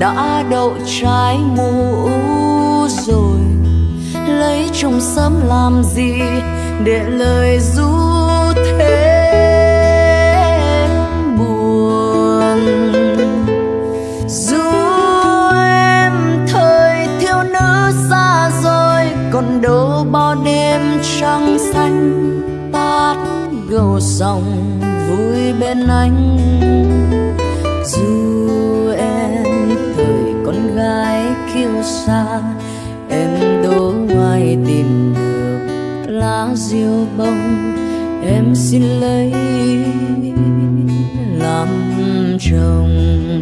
đã đậu trái mũ rồi. Lấy chồng sớm làm gì để lời ru thêm buồn? Dù em thời thiếu nữ xa rồi, còn đâu bao đêm trăng xanh tát gầu sông vui bên anh. Kiêu xa em đố ai tìm được lá diêu bông. Em xin lấy làm chồng.